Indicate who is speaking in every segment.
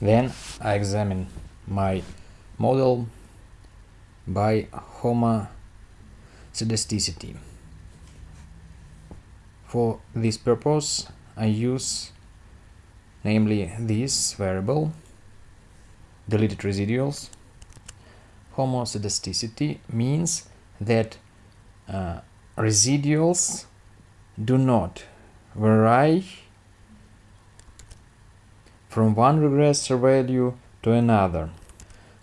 Speaker 1: Then I examine my model by homoscedasticity. For this purpose I use namely this variable deleted residuals. Homoscedasticity means that uh, residuals do not vary from one regressor value to another.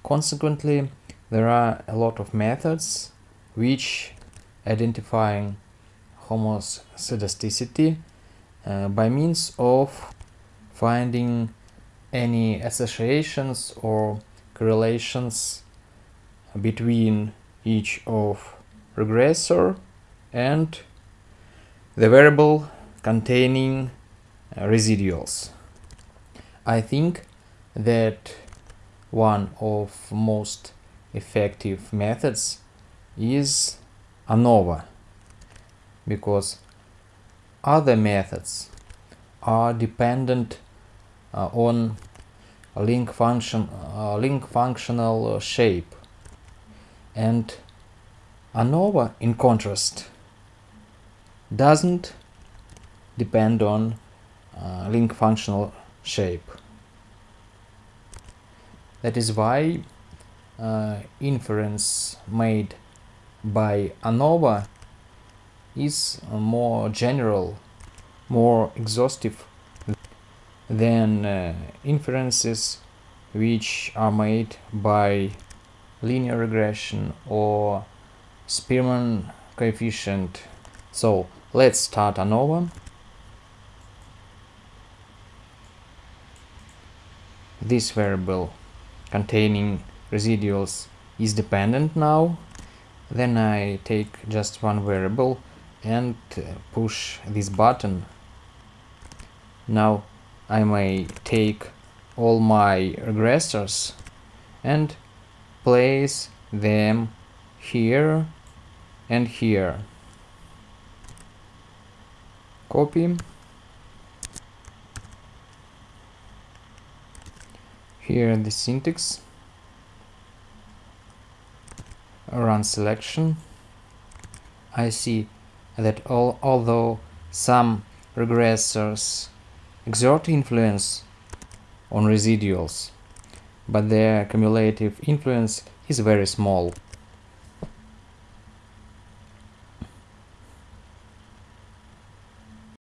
Speaker 1: Consequently, there are a lot of methods which identifying homoscedasticity uh, by means of finding any associations or correlations between each of regressor and the variable containing uh, residuals. I think that one of most effective methods is ANOVA because other methods are dependent uh, on link function uh, link functional uh, shape. And ANOVA in contrast doesn't depend on uh, link functional shape. That is why uh, inference made by ANOVA is more general, more exhaustive than uh, inferences which are made by linear regression or Spearman coefficient. So let's start ANOVA. This variable containing residuals is dependent now then I take just one variable and uh, push this button. Now I may take all my regressors and place them here and here. Copy here in the syntax. Run selection. I see that all, although some regressors exert influence on residuals but their cumulative influence is very small